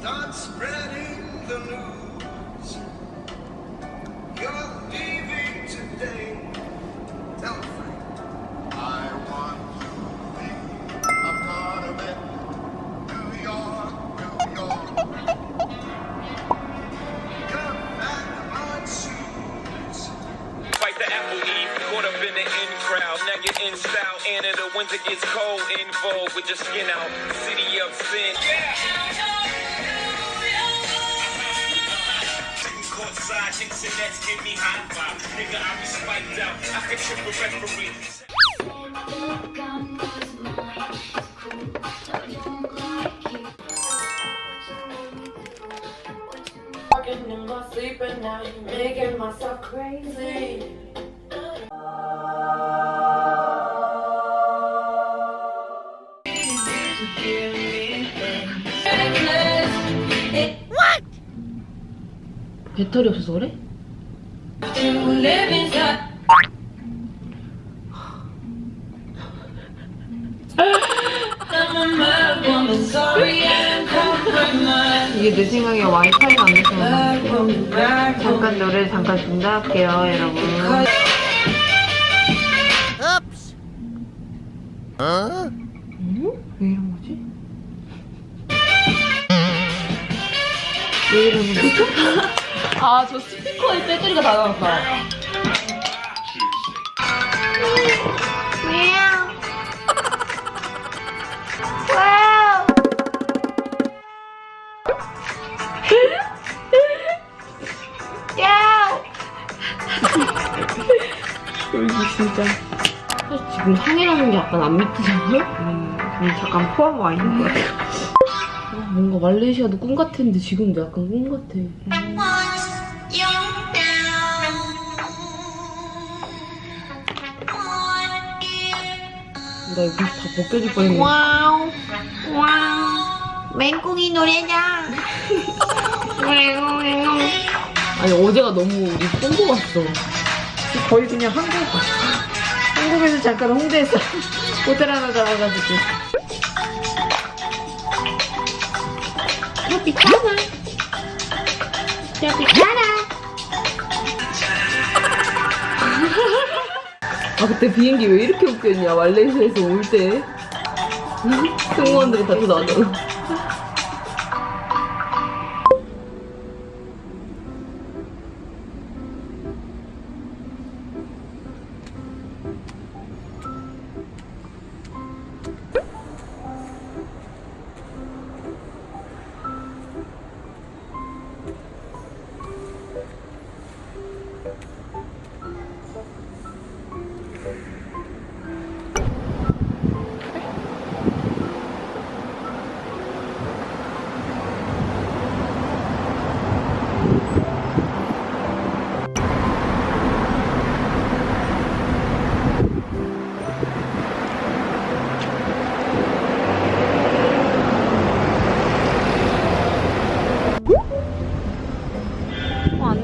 Start spreading the news. You're leaving today. Tell Frank. I want to be a part of it. New York, New York. Come back on shoes. Fight the apple eve, caught up in the in crowd. Now you're in style, and in the winter gets cold. In vogue with your skin out. City of sin. Yeah. Courtside, Knicks and Nets give me hot vibe. Nigga, I be spiked out. I can trip a referee. Walking in my sleep and now you're making myself crazy. 배터리 없어서 그래? 이게 내 생각에 와이파이가 안 돼서 잠깐 노래 잠깐 중단할게요 여러분 응? 왜 이런 거지? 왜 이러는 거지? 아 저 스피커에 배터리가 다 나왔다. 여기 진짜 사실 지금 항해라는 게 약간 안 믿기잖아요? 음, 좀 잠깐 포함 와 있는 것 같아요. 아, 뭔가 말레이시아도 꿈 같았는데 지금도 약간 꿈 같아 나 이거 다 벗겨질 뻔했네. Wow. Wow. 맹꽁이 노래자 아니 어제가 너무 우리 뽕고 갔어. 거의 그냥 한국 한국에서 잠깐 홍대에서 호텔 하나 잡아가지고. 트로피카나 트로피카나 아 그때 비행기 왜 이렇게 웃겼냐. 말레이시아에서 올 때. 승무원들이 다 나왔잖아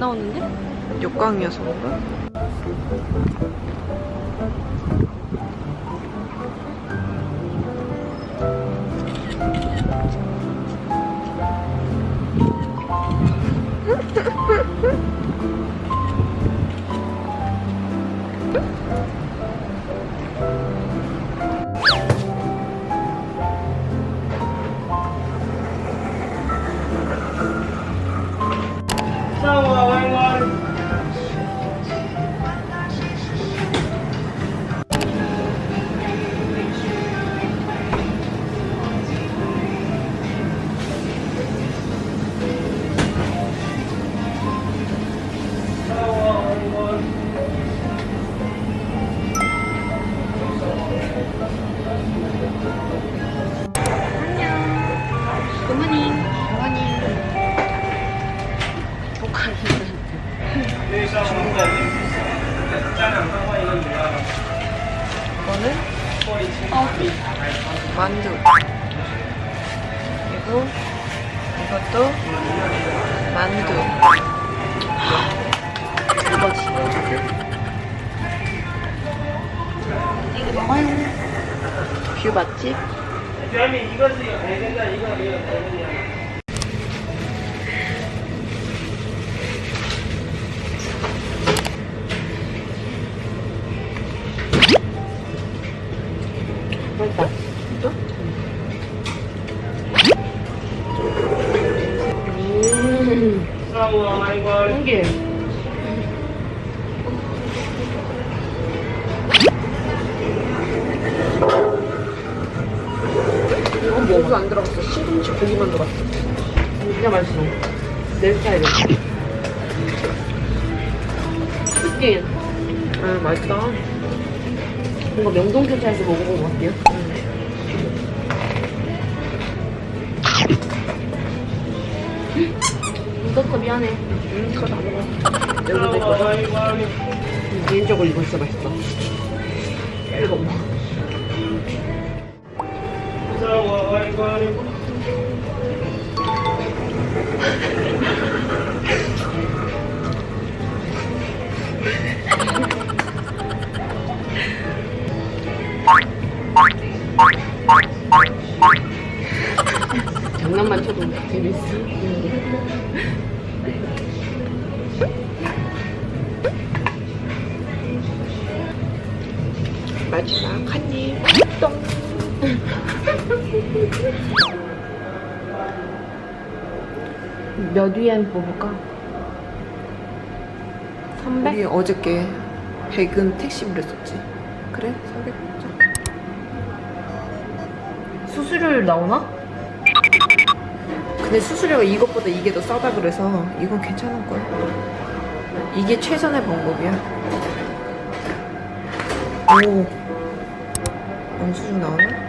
나오는데? 역광이어서 그런가? 만두. 그리고 이것도 만두. 이거지 뷰 맛집 맛있다 명동ken차에서 먹어본 것 같아요. 이것도 미안해. 음 그거 다 먹어. 여기도 내 거다. 개인적으로 이거 진짜 맛있어. 이거 먹어. 몇 위엔 뽑을까? 300? 우리 어저께 100은 택시비를 썼지. 그래? 300 먹자. 수수료율 나오나? 근데 수수료가 이것보다 이게 더 싸다 그래서 이건 괜찮을 거야. 이게 최선의 방법이야. 오. 영수증 나오나?